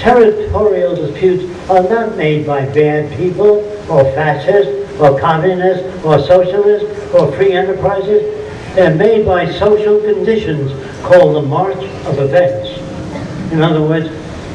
territorial disputes are not made by bad people or fascists or communists or socialists or free enterprises. They're made by social conditions called the march of events. In other words,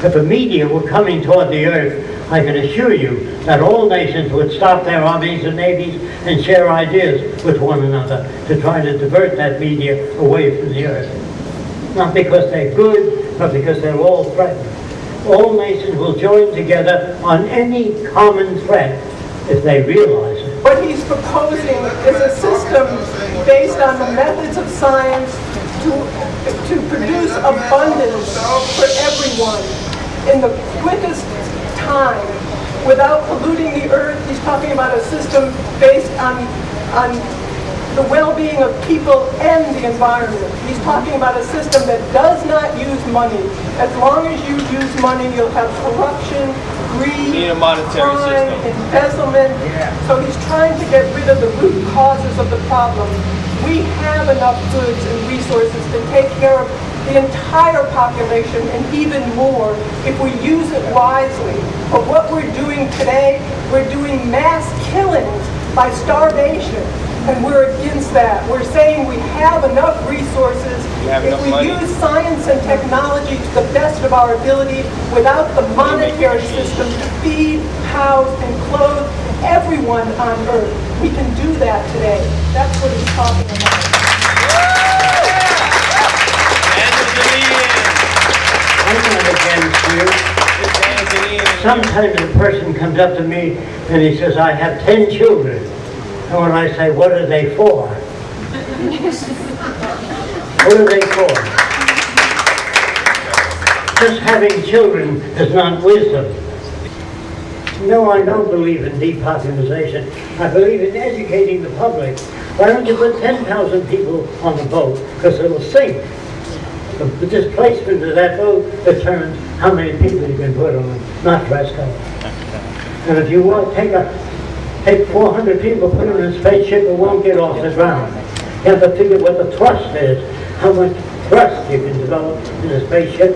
if a meteor were coming toward the earth, I can assure you that all nations would stop their armies and navies and share ideas with one another to try to divert that meteor away from the earth. Not because they're good, but because they're all threatened. All nations will join together on any common threat if they realize it. What he's proposing is a system based on the methods of science to, to produce abundance for everyone in the quickest time without polluting the earth. He's talking about a system based on, on the well-being of people and the environment. He's talking about a system that does not use money. As long as you use money, you'll have corruption, greed, Need a monetary crime, system. embezzlement. So he's trying to get rid of the root causes of the problem. We have enough goods and resources to take care of the entire population and even more if we use it wisely. But what we're doing today, we're doing mass killings by starvation. And we're against that. We're saying we have enough resources. We have If enough we money. use science and technology to the best of our ability without the monetary system to feed, house, and clothe everyone on earth. We can do that today. That's what he's talking about. Angeline! I'm not against you. It's Sometimes a person comes up to me and he says, I have 10 children. And when I say, what are they for? What are they for? Just having children is not wisdom. No, I don't believe in depopulation. I believe in educating the public. Why don't you put 10,000 people on the boat? Because it'll sink. The displacement of that boat determines how many people you can put on not Fresco. And if you want to take a, take 400 people, put them in a spaceship, it won't get off the ground. You have to figure what the thrust is, how much thrust you can develop in a spaceship.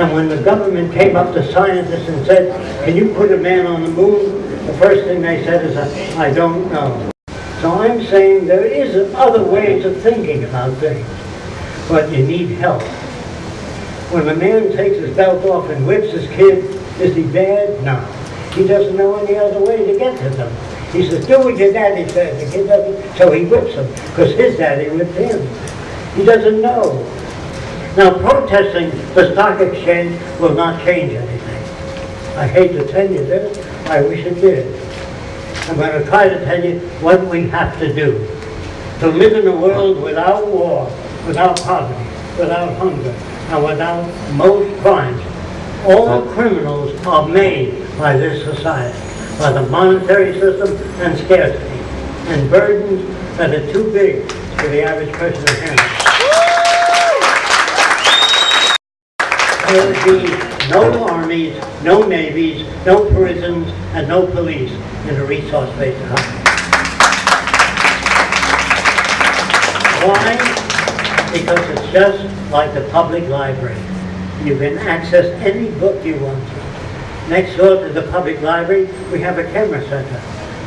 And when the government came up to scientists and said, can you put a man on the moon? The first thing they said is, I don't know. So I'm saying there is other ways of thinking about things, but you need help. When a man takes his belt off and whips his kid, is he bad? No. He doesn't know any other way to get to them. He says, do what your daddy said. The kid doesn't, so he whips him, because his daddy whipped him. He doesn't know. Now, protesting the stock exchange will not change anything. I hate to tell you this, I wish it did. I'm going to try to tell you what we have to do. To live in a world without war, without poverty, without hunger, and without most crimes. All criminals are made by this society, by the monetary system and scarcity, and burdens that are too big for the average person to handle. There would be no armies, no navies, no prisons, and no police in a resource-based economy. Why? Because it's just like the public library. You can access any book you want to. Next door to the public library, we have a camera center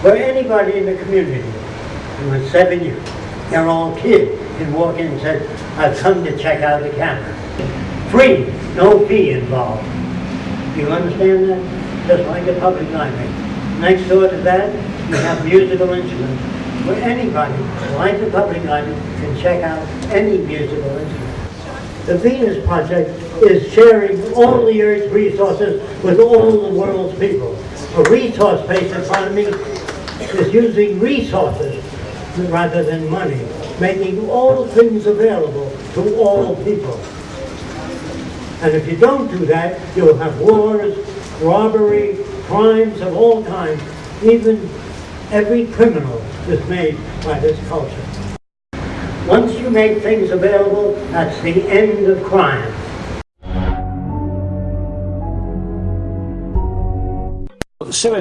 where anybody in the community, and with seven years, they're all kids, can walk in and say, I've come to check out the camera. Free, no fee involved. Do you understand that? Just like the public library. Next door to that, you have musical instruments, where anybody, like the public library, can check out any musical instrument. The Venus Project is sharing all the Earth's resources with all the world's people. A resource-based economy is using resources rather than money, making all things available to all people. And if you don't do that, you'll have wars, robbery, crimes of all kinds. Even every criminal is made by this culture. Once you make things available, that's the end of crime. Sue